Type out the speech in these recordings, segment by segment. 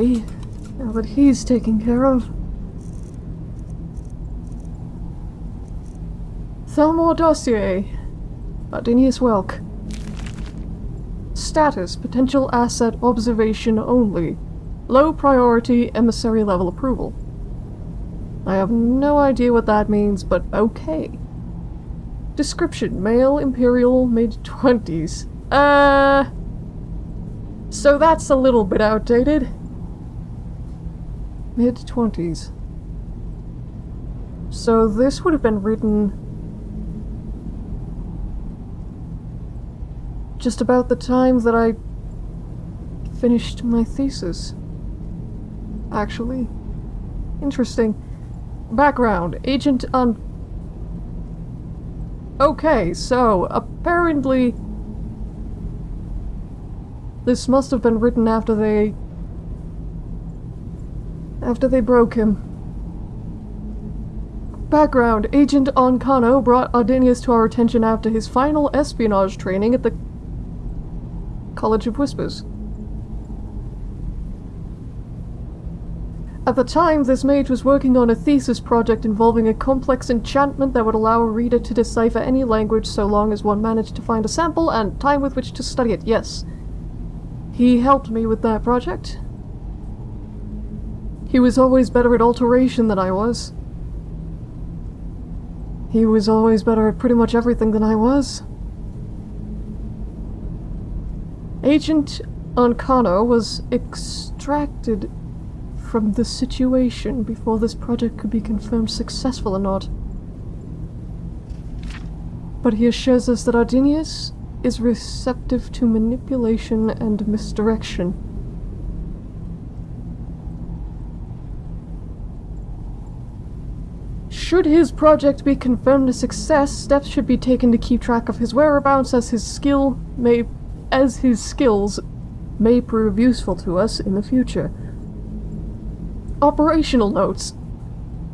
Now that he's taken care of. Thalmor dossier. Ardinius Welk. Status, potential asset observation only. Low priority emissary level approval. I have no idea what that means, but okay. Description, male, imperial, mid-twenties. Uh... So that's a little bit outdated. Mid-twenties. So this would have been written just about the time that I finished my thesis. Actually. Interesting. Background. Agent on... Okay, so, apparently... This must have been written after they... After they broke him. Background. Agent Ancano brought Ardinius to our attention after his final espionage training at the College of Whispers. At the time, this mage was working on a thesis project involving a complex enchantment that would allow a reader to decipher any language so long as one managed to find a sample and time with which to study it, yes. He helped me with that project. He was always better at alteration than I was. He was always better at pretty much everything than I was. Agent Ancano was extracted from the situation before this project could be confirmed successful or not. But he assures us that Ardenius is receptive to manipulation and misdirection. Should his project be confirmed a success, steps should be taken to keep track of his whereabouts as his skill may as his skills may prove useful to us in the future. Operational notes.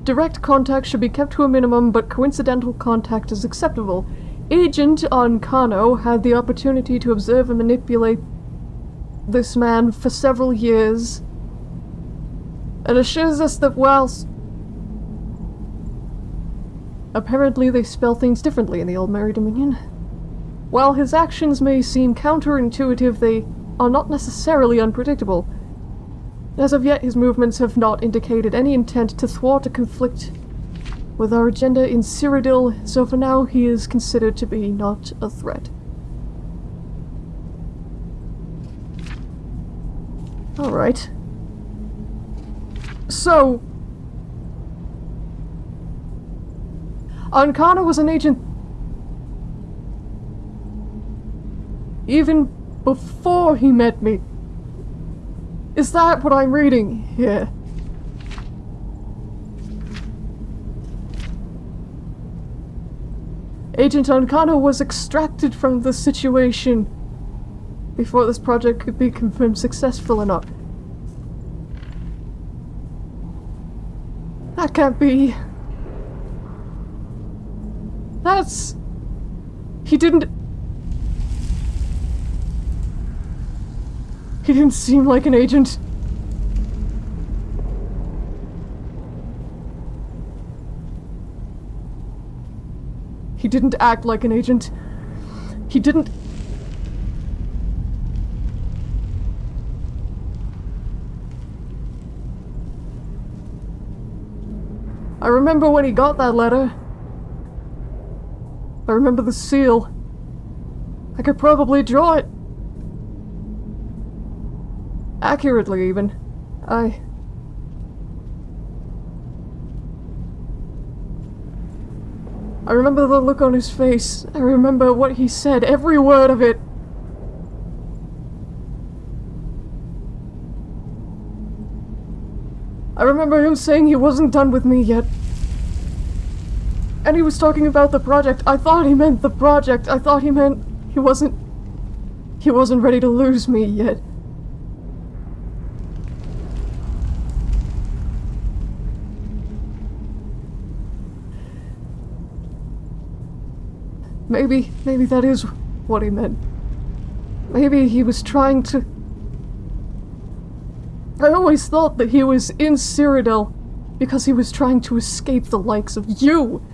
Direct contact should be kept to a minimum, but coincidental contact is acceptable. Agent Ancano had the opportunity to observe and manipulate this man for several years, and assures us that whilst apparently they spell things differently in the Aldmeri Dominion. While his actions may seem counterintuitive, they are not necessarily unpredictable. As of yet, his movements have not indicated any intent to thwart a conflict with our agenda in Cyrodiil, so for now he is considered to be not a threat. Alright. So... Ancano was an agent even before he met me. Is that what I'm reading here? Agent Ancano was extracted from the situation before this project could be confirmed successful or not. That can't be. That's... He didn't He didn't seem like an agent. He didn't act like an agent. He didn't... I remember when he got that letter. I remember the seal. I could probably draw it. Accurately, even. I... I remember the look on his face. I remember what he said, every word of it. I remember him saying he wasn't done with me yet. And he was talking about the project. I thought he meant the project. I thought he meant he wasn't... He wasn't ready to lose me yet. Maybe, maybe that is what he meant. Maybe he was trying to... I always thought that he was in Cyrodiil because he was trying to escape the likes of you.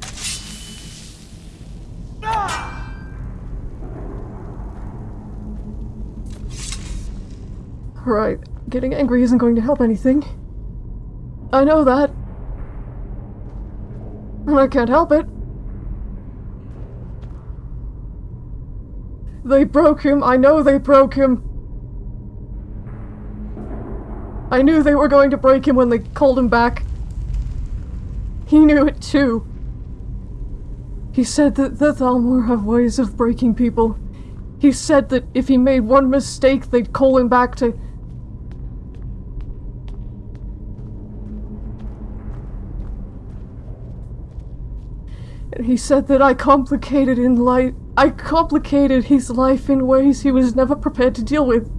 Right, getting angry isn't going to help anything. I know that. And I can't help it. They broke him. I know they broke him. I knew they were going to break him when they called him back. He knew it too. He said that the Thalmor have ways of breaking people. He said that if he made one mistake, they'd call him back to he said that I complicated in life. I complicated his life in ways he was never prepared to deal with.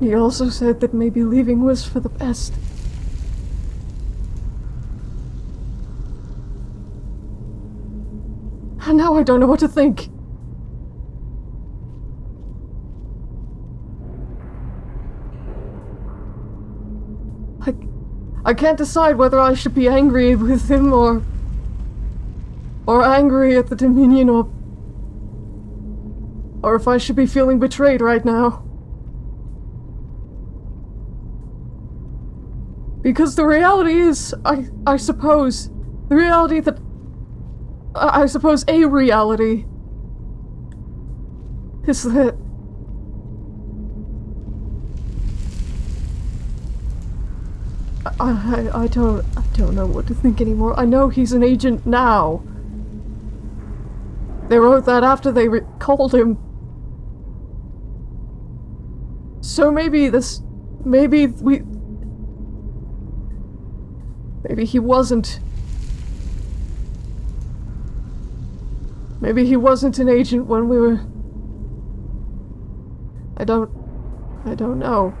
He also said that maybe leaving was for the best. And now I don't know what to think. I, I can't decide whether I should be angry with him or... or angry at the Dominion or... or if I should be feeling betrayed right now. Because the reality is, I, I suppose, the reality that, I, I suppose a reality is that I, I, don't, I don't know what to think anymore. I know he's an agent now. They wrote that after they called him. So maybe this, maybe we, maybe he wasn't. Maybe he wasn't an agent when we were. I don't, I don't know.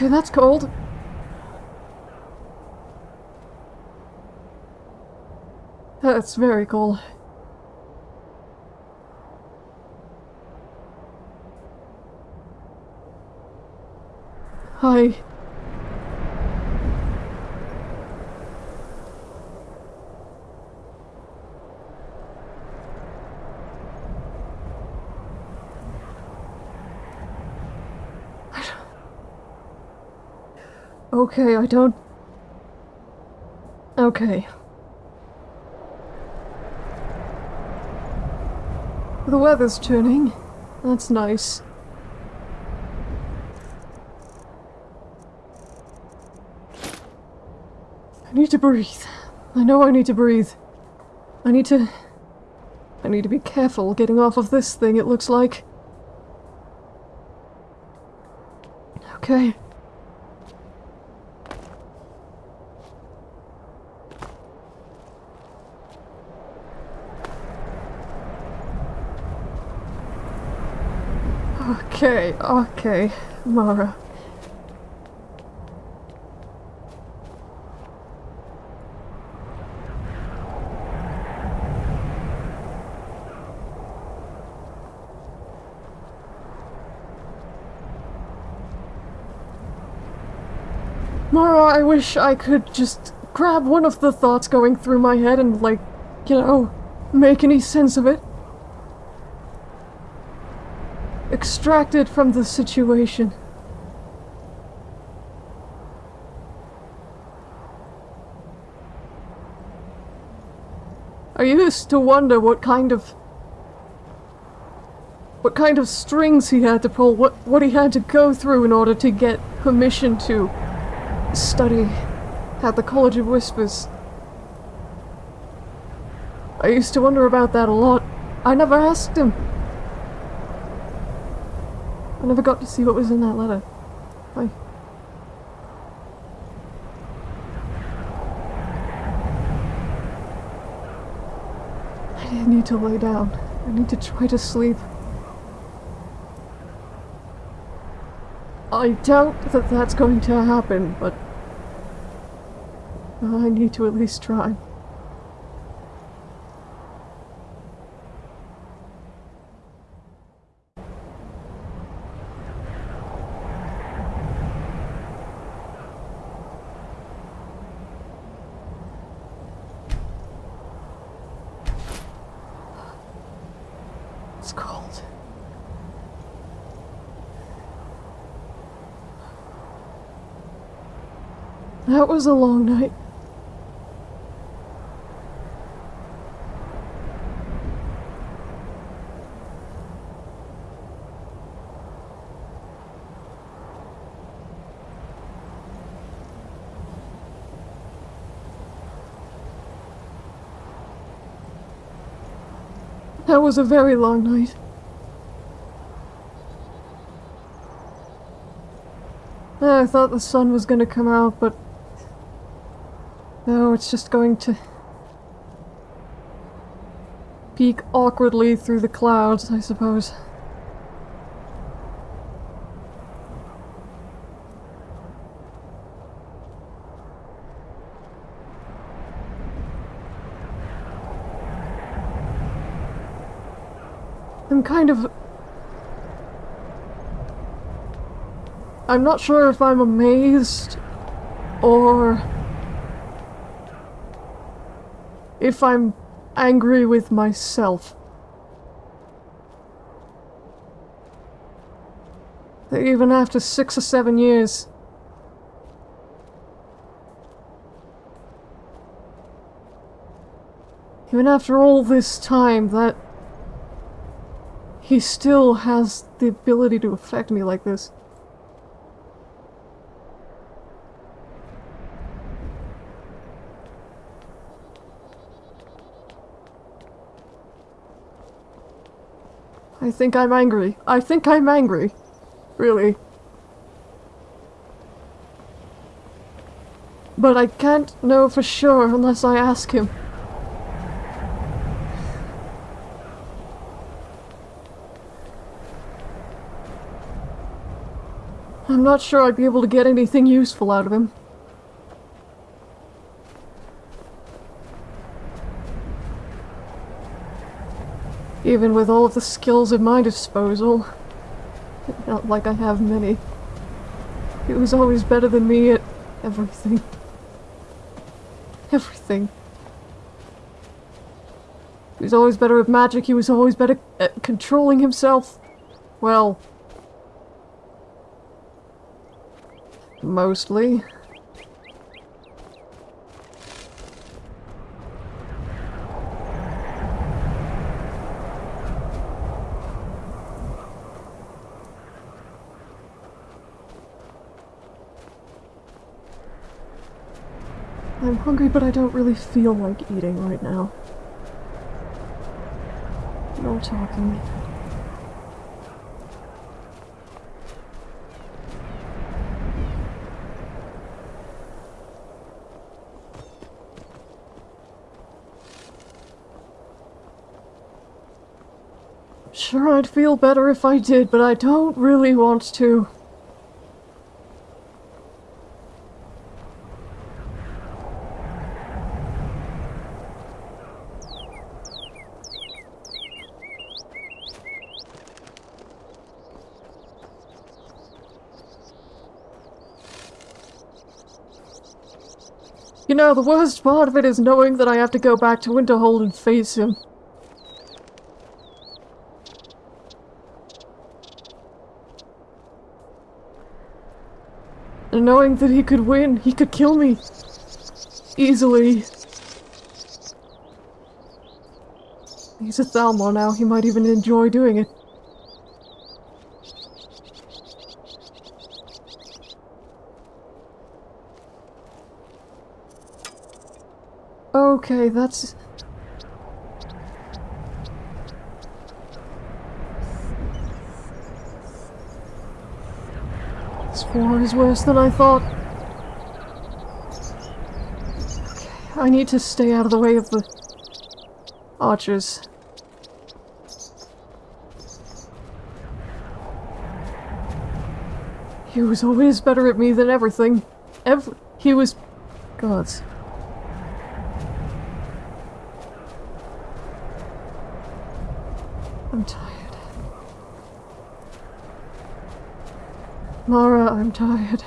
Okay, that's cold. That's very cold. Hi. Okay, I don't... Okay. The weather's turning. That's nice. I need to breathe. I know I need to breathe. I need to... I need to be careful getting off of this thing, it looks like. Okay. Okay, Mara. Mara, I wish I could just grab one of the thoughts going through my head and, like, you know, make any sense of it. Extracted from the situation. I used to wonder what kind of what kind of strings he had to pull, what what he had to go through in order to get permission to study at the College of Whispers. I used to wonder about that a lot. I never asked him. I never got to see what was in that letter. I... I need to lay down. I need to try to sleep. I doubt that that's going to happen, but... I need to at least try. It's cold. That was a long night. That was a very long night. Eh, I thought the sun was gonna come out, but it's just going to peek awkwardly through the clouds, I suppose. I'm kind of... I'm not sure if I'm amazed or if I'm angry with myself. That even after six or seven years, even after all this time, that he still has the ability to affect me like this. I think I'm angry. I think I'm angry. Really. But I can't know for sure unless I ask him. I'm not sure I'd be able to get anything useful out of him. Even with all of the skills at my disposal. Not like I have many. He was always better than me at everything. Everything. He was always better at magic, he was always better at controlling himself. Well, Mostly. I'm hungry, but I don't really feel like eating right now. No talking. Sure, I'd feel better if I did, but I don't really want to. Know, the worst part of it is knowing that I have to go back to Winterhold and face him. And knowing that he could win, he could kill me. Easily. He's a Thalmor now, he might even enjoy doing it. Okay, that's... This war is worse than I thought. Okay, I need to stay out of the way of the archers. He was always better at me than everything. Ever- he was... Gods. I'm tired.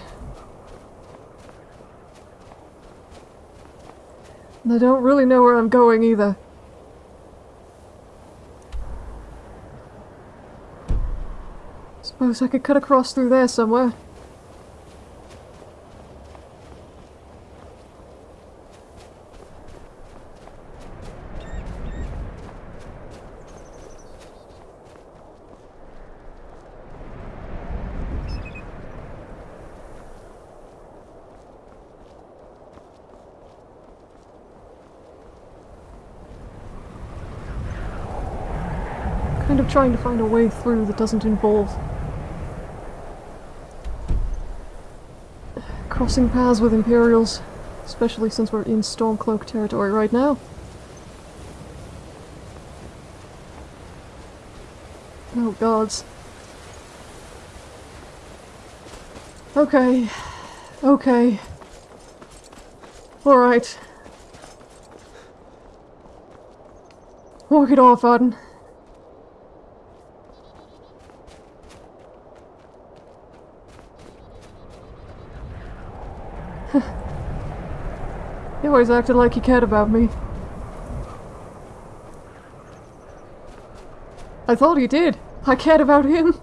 And I don't really know where I'm going either. Suppose I could cut across through there somewhere. Kind of trying to find a way through that doesn't involve crossing paths with Imperials, especially since we're in Stormcloak territory right now. Oh gods. Okay. Okay. Alright. Walk it off, Arden. Always acted like he cared about me. I thought he did. I cared about him.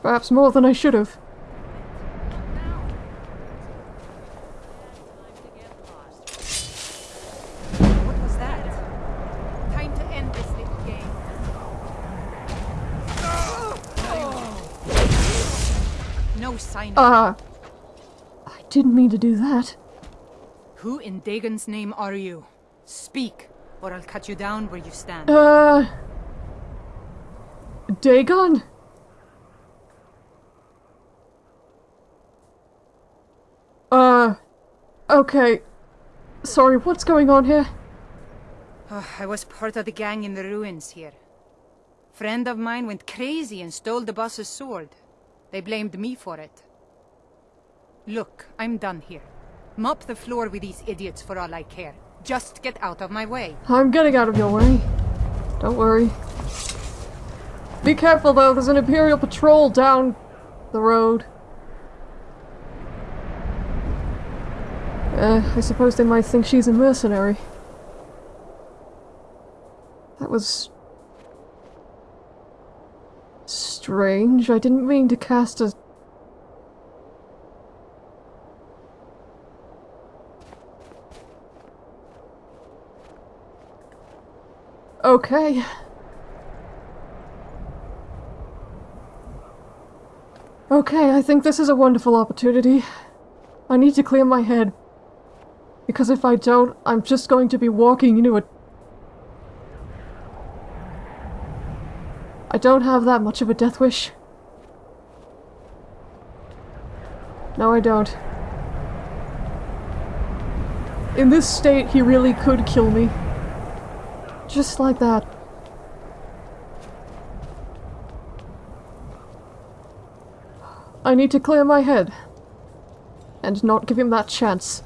Perhaps more than I should have. What was that? Time to end this little game. No sign. Ah. I didn't mean to do that. Who in Dagon's name are you? Speak, or I'll cut you down where you stand. Uh. Dagon? Uh. Okay. Sorry, what's going on here? Oh, I was part of the gang in the ruins here. Friend of mine went crazy and stole the boss's sword. They blamed me for it. Look, I'm done here. Mop the floor with these idiots for all I care. Just get out of my way. I'm getting out of your way. Don't worry. Be careful though, there's an Imperial patrol down the road. Uh, I suppose they might think she's a mercenary. That was... strange. I didn't mean to cast a... Okay. Okay, I think this is a wonderful opportunity. I need to clear my head. Because if I don't, I'm just going to be walking into a... I don't have that much of a death wish. No, I don't. In this state, he really could kill me. Just like that. I need to clear my head. And not give him that chance.